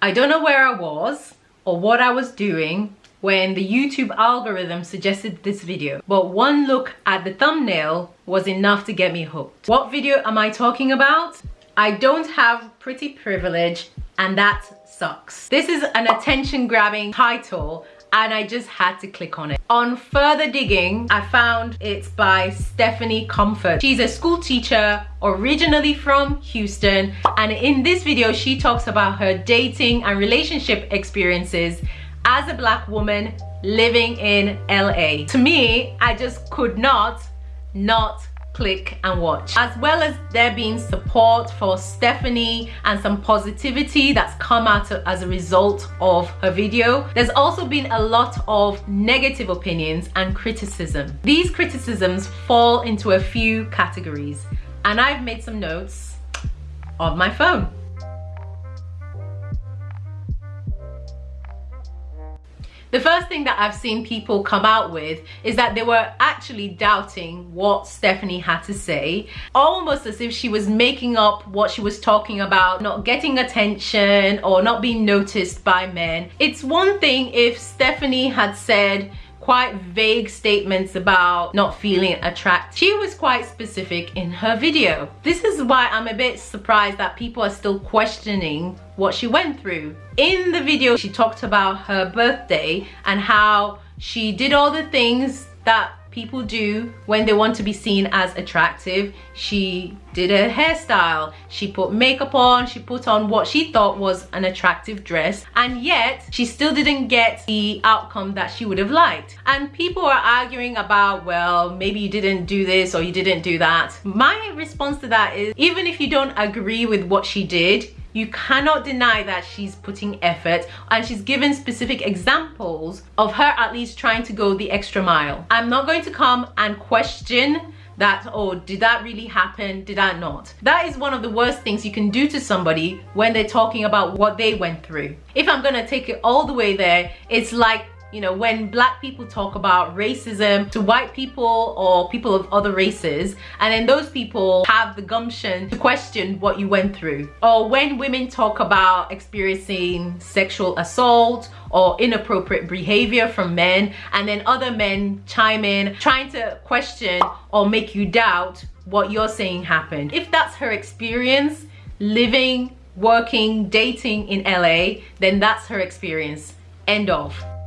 I don't know where I was or what I was doing when the YouTube algorithm suggested this video, but one look at the thumbnail was enough to get me hooked. What video am I talking about? I don't have pretty privilege and that sucks. This is an attention grabbing title and I just had to click on it. On further digging, I found it's by Stephanie Comfort. She's a school teacher originally from Houston and in this video she talks about her dating and relationship experiences as a black woman living in LA. To me, I just could not not click and watch. As well as there being support for Stephanie and some positivity that's come out as a result of her video there's also been a lot of negative opinions and criticism. These criticisms fall into a few categories and I've made some notes on my phone The first thing that I've seen people come out with is that they were actually doubting what Stephanie had to say, almost as if she was making up what she was talking about, not getting attention or not being noticed by men. It's one thing if Stephanie had said, quite vague statements about not feeling attracted. She was quite specific in her video. This is why I'm a bit surprised that people are still questioning what she went through. In the video, she talked about her birthday and how she did all the things that people do when they want to be seen as attractive. She did her hairstyle, she put makeup on, she put on what she thought was an attractive dress and yet she still didn't get the outcome that she would have liked. And people are arguing about, well, maybe you didn't do this or you didn't do that. My response to that is, even if you don't agree with what she did, you cannot deny that she's putting effort and she's given specific examples of her at least trying to go the extra mile. I'm not going to come and question that oh did that really happen? Did that not? That is one of the worst things you can do to somebody when they're talking about what they went through. If i'm gonna take it all the way there it's like you know when black people talk about racism to white people or people of other races and then those people have the gumption to question what you went through. Or when women talk about experiencing sexual assault or inappropriate behavior from men and then other men chime in trying to question or make you doubt what you're saying happened. If that's her experience living working dating in LA then that's her experience. End of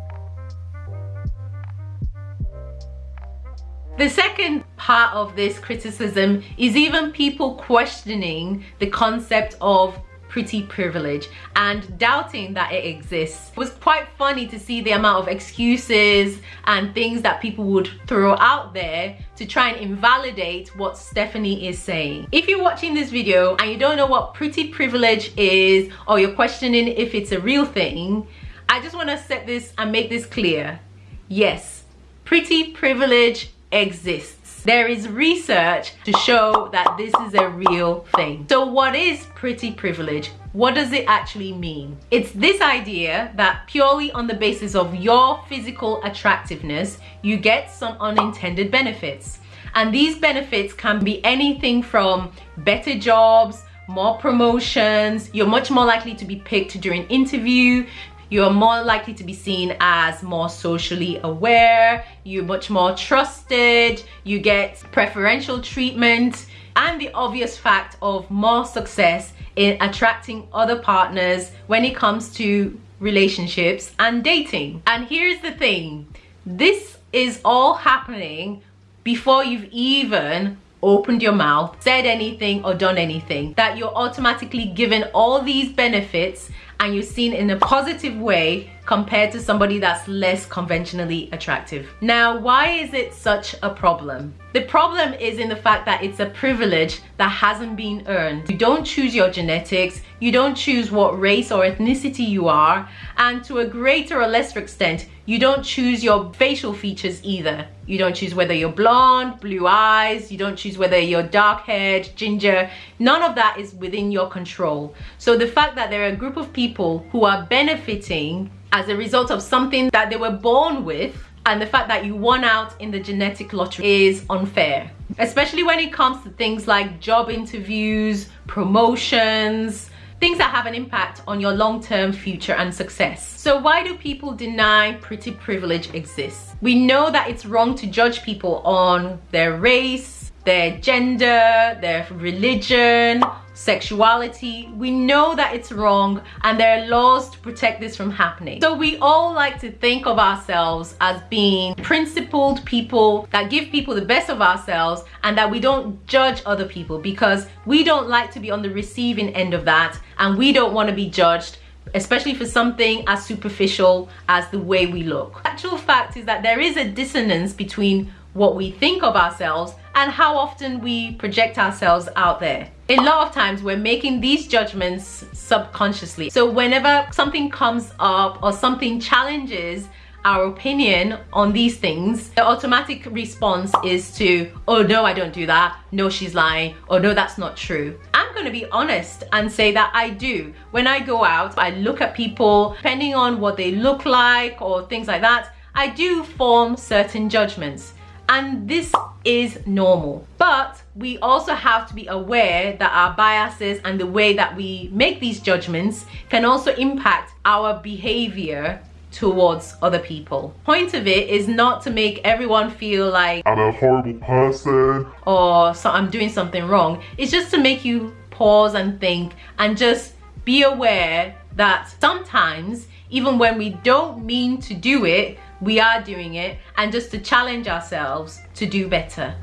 The second part of this criticism is even people questioning the concept of pretty privilege and doubting that it exists. It was quite funny to see the amount of excuses and things that people would throw out there to try and invalidate what Stephanie is saying. If you're watching this video and you don't know what pretty privilege is or you're questioning if it's a real thing, I just want to set this and make this clear. Yes, pretty privilege exists. There is research to show that this is a real thing. So what is pretty privilege? What does it actually mean? It's this idea that purely on the basis of your physical attractiveness, you get some unintended benefits. And these benefits can be anything from better jobs, more promotions, you're much more likely to be picked during interview, you're more likely to be seen as more socially aware, you're much more trusted, you get preferential treatment, and the obvious fact of more success in attracting other partners when it comes to relationships and dating. And here's the thing, this is all happening before you've even opened your mouth, said anything or done anything, that you're automatically given all these benefits and you're seen in a positive way compared to somebody that's less conventionally attractive. Now, why is it such a problem? The problem is in the fact that it's a privilege that hasn't been earned. You don't choose your genetics, you don't choose what race or ethnicity you are, and to a greater or lesser extent, you don't choose your facial features either. You don't choose whether you're blonde, blue eyes, you don't choose whether you're dark haired, ginger. None of that is within your control. So the fact that there are a group of people who are benefiting as a result of something that they were born with and the fact that you won out in the genetic lottery is unfair especially when it comes to things like job interviews promotions things that have an impact on your long-term future and success. So why do people deny pretty privilege exists? We know that it's wrong to judge people on their race, their gender, their religion, sexuality. We know that it's wrong and there are laws to protect this from happening. So we all like to think of ourselves as being principled people that give people the best of ourselves and that we don't judge other people because we don't like to be on the receiving end of that and we don't want to be judged especially for something as superficial as the way we look. Actual fact is that there is a dissonance between what we think of ourselves and how often we project ourselves out there. A lot of times we're making these judgments subconsciously. So whenever something comes up or something challenges our opinion on these things, the automatic response is to, oh no, I don't do that. No, she's lying. Oh no, that's not true. I'm gonna be honest and say that I do. When I go out, I look at people, depending on what they look like or things like that, I do form certain judgments and this is normal but we also have to be aware that our biases and the way that we make these judgments can also impact our behavior towards other people. Point of it is not to make everyone feel like I'm a horrible person or so I'm doing something wrong. It's just to make you pause and think and just be aware that sometimes even when we don't mean to do it, we are doing it and just to challenge ourselves to do better.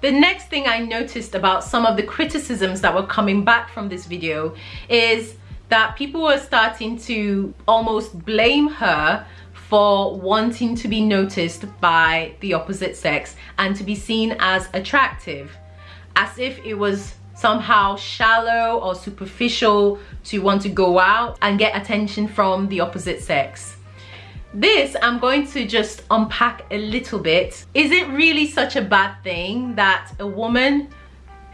The next thing I noticed about some of the criticisms that were coming back from this video is that people were starting to almost blame her for wanting to be noticed by the opposite sex and to be seen as attractive as if it was somehow shallow or superficial to want to go out and get attention from the opposite sex. This I'm going to just unpack a little bit. Is it really such a bad thing that a woman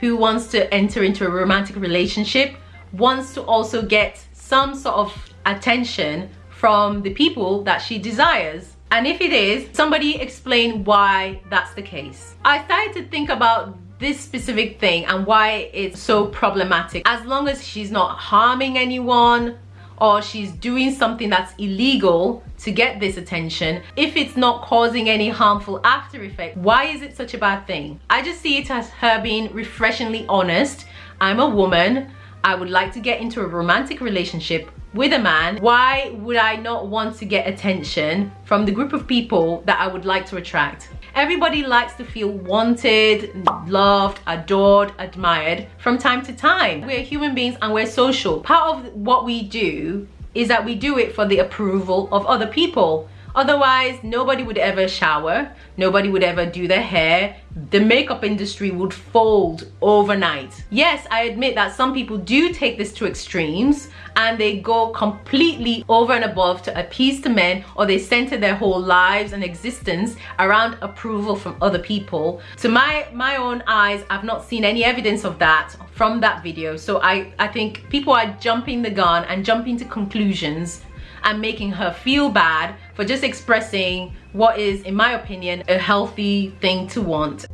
who wants to enter into a romantic relationship wants to also get some sort of attention from the people that she desires? And if it is, somebody explain why that's the case. I started to think about this specific thing and why it's so problematic. As long as she's not harming anyone or she's doing something that's illegal to get this attention if it's not causing any harmful after effect why is it such a bad thing? I just see it as her being refreshingly honest. I'm a woman. I would like to get into a romantic relationship with a man. Why would i not want to get attention from the group of people that i would like to attract Everybody likes to feel wanted, loved, adored, admired from time to time. We're human beings and we're social. Part of what we do is that we do it for the approval of other people. Otherwise, nobody would ever shower, nobody would ever do their hair, the makeup industry would fold overnight. Yes, I admit that some people do take this to extremes and they go completely over and above to appease the men or they center their whole lives and existence around approval from other people. To my, my own eyes, I've not seen any evidence of that from that video. So I, I think people are jumping the gun and jumping to conclusions and making her feel bad for just expressing what is, in my opinion, a healthy thing to want.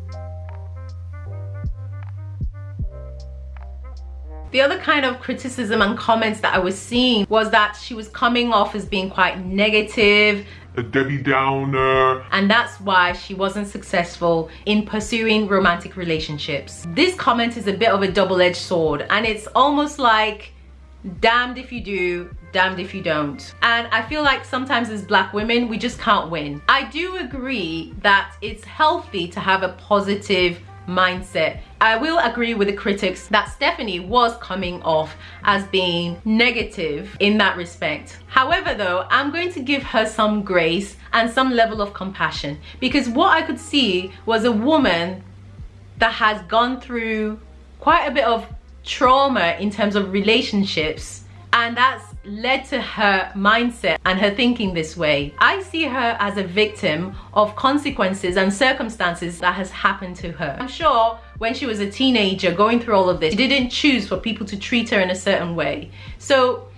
The other kind of criticism and comments that I was seeing was that she was coming off as being quite negative, a Debbie Downer. And that's why she wasn't successful in pursuing romantic relationships. This comment is a bit of a double-edged sword and it's almost like damned if you do, damned if you don't. And I feel like sometimes as black women, we just can't win. I do agree that it's healthy to have a positive mindset. I will agree with the critics that Stephanie was coming off as being negative in that respect. However though, I'm going to give her some grace and some level of compassion because what I could see was a woman that has gone through quite a bit of trauma in terms of relationships and that's led to her mindset and her thinking this way. I see her as a victim of consequences and circumstances that has happened to her. I'm sure when she was a teenager going through all of this, she didn't choose for people to treat her in a certain way. So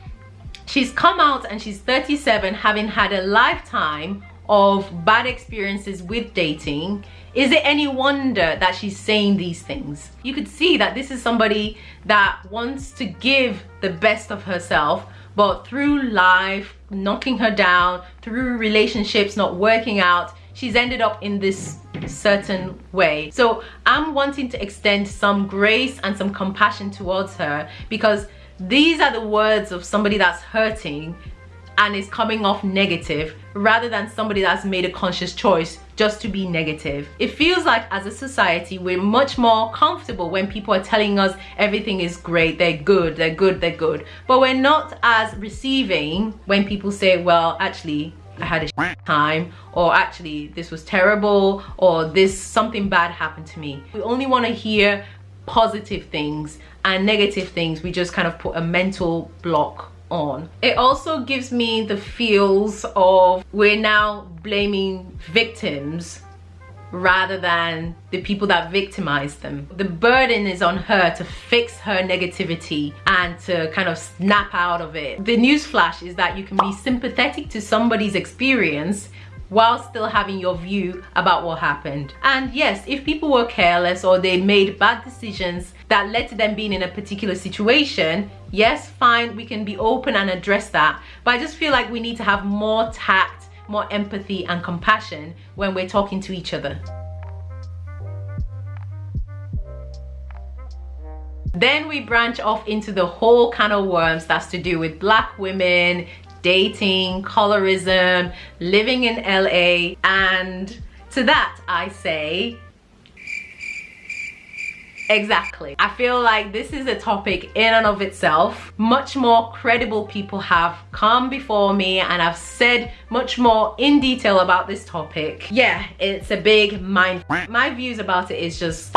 she's come out and she's 37 having had a lifetime of bad experiences with dating, is it any wonder that she's saying these things? You could see that this is somebody that wants to give the best of herself, but through life knocking her down, through relationships not working out, she's ended up in this certain way. So I'm wanting to extend some grace and some compassion towards her because these are the words of somebody that's hurting and is coming off negative rather than somebody that's made a conscious choice just to be negative. It feels like as a society we're much more comfortable when people are telling us everything is great, they're good, they're good, they're good. But we're not as receiving when people say, well, actually, I had a time or actually this was terrible or this something bad happened to me. We only want to hear positive things and negative things we just kind of put a mental block on. It also gives me the feels of we're now blaming victims rather than the people that victimize them. The burden is on her to fix her negativity and to kind of snap out of it. The news flash is that you can be sympathetic to somebody's experience while still having your view about what happened. And yes, if people were careless or they made bad decisions that led to them being in a particular situation, yes, fine, we can be open and address that. But I just feel like we need to have more tact, more empathy and compassion when we're talking to each other. Then we branch off into the whole kind of worms that's to do with black women, dating, colorism, living in LA, and to that I say, Exactly. I feel like this is a topic in and of itself. Much more credible people have come before me and I've said much more in detail about this topic. Yeah, it's a big mind. My views about it is just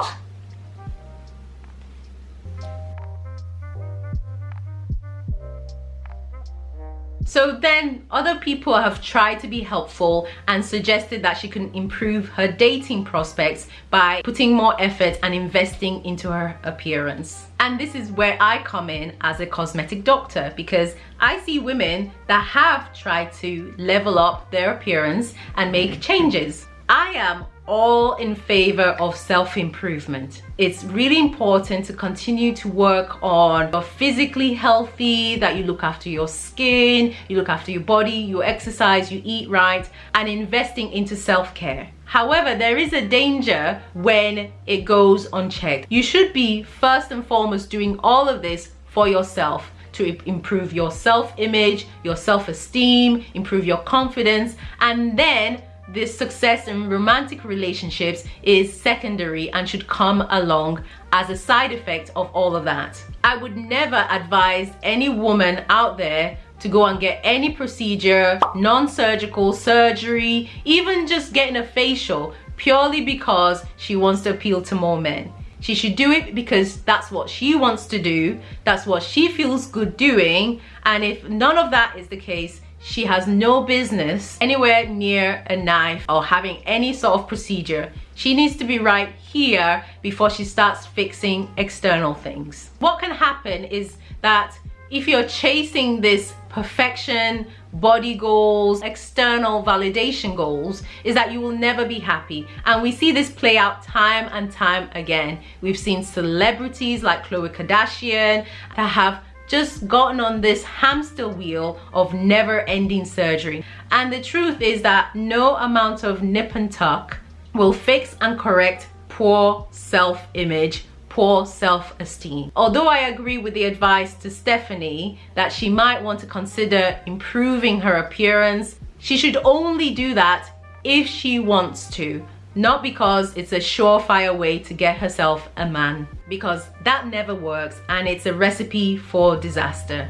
So then other people have tried to be helpful and suggested that she can improve her dating prospects by putting more effort and investing into her appearance. And this is where I come in as a cosmetic doctor because I see women that have tried to level up their appearance and make changes. I am all in favor of self-improvement. It's really important to continue to work on your physically healthy, that you look after your skin, you look after your body, you exercise, you eat right, and investing into self-care. However, there is a danger when it goes unchecked. You should be first and foremost doing all of this for yourself to improve your self-image, your self-esteem, improve your confidence, and then this success in romantic relationships is secondary and should come along as a side effect of all of that. I would never advise any woman out there to go and get any procedure, non-surgical surgery, even just getting a facial purely because she wants to appeal to more men. She should do it because that's what she wants to do, that's what she feels good doing, and if none of that is the case, she has no business anywhere near a knife or having any sort of procedure. She needs to be right here before she starts fixing external things. What can happen is that if you're chasing this perfection, body goals, external validation goals, is that you will never be happy. And we see this play out time and time again. We've seen celebrities like Khloe Kardashian that have just gotten on this hamster wheel of never-ending surgery. And the truth is that no amount of nip and tuck will fix and correct poor self-image poor self-esteem. Although I agree with the advice to Stephanie that she might want to consider improving her appearance, she should only do that if she wants to not because it's a surefire way to get herself a man because that never works and it's a recipe for disaster.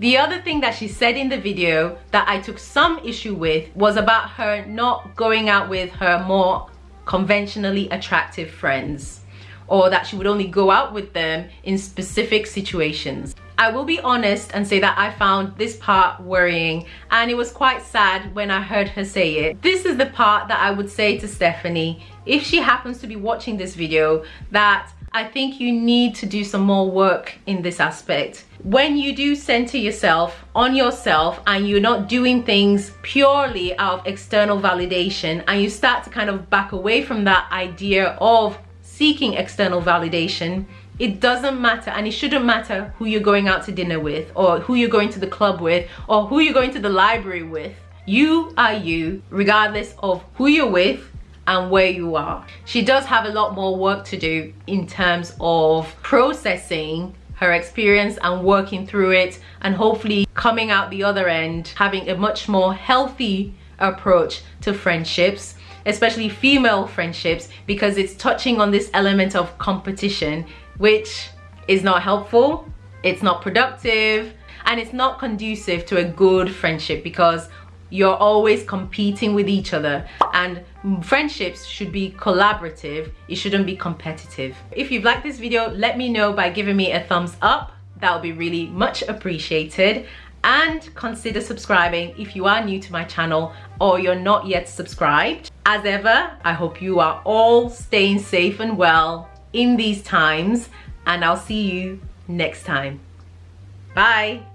The other thing that she said in the video that I took some issue with was about her not going out with her more conventionally attractive friends or that she would only go out with them in specific situations. I will be honest and say that I found this part worrying and it was quite sad when I heard her say it. This is the part that I would say to Stephanie if she happens to be watching this video that I think you need to do some more work in this aspect. When you do center yourself on yourself and you're not doing things purely out of external validation and you start to kind of back away from that idea of seeking external validation, it doesn't matter and it shouldn't matter who you're going out to dinner with or who you're going to the club with or who you're going to the library with. You are you regardless of who you're with and where you are. She does have a lot more work to do in terms of processing her experience and working through it and hopefully coming out the other end having a much more healthy approach to friendships especially female friendships because it's touching on this element of competition which is not helpful it's not productive and it's not conducive to a good friendship because you're always competing with each other. And friendships should be collaborative it shouldn't be competitive. If you've liked this video let me know by giving me a thumbs up. That would be really much appreciated. And consider subscribing if you are new to my channel or you're not yet subscribed. As ever i hope you are all staying safe and well in these times and i'll see you next time. Bye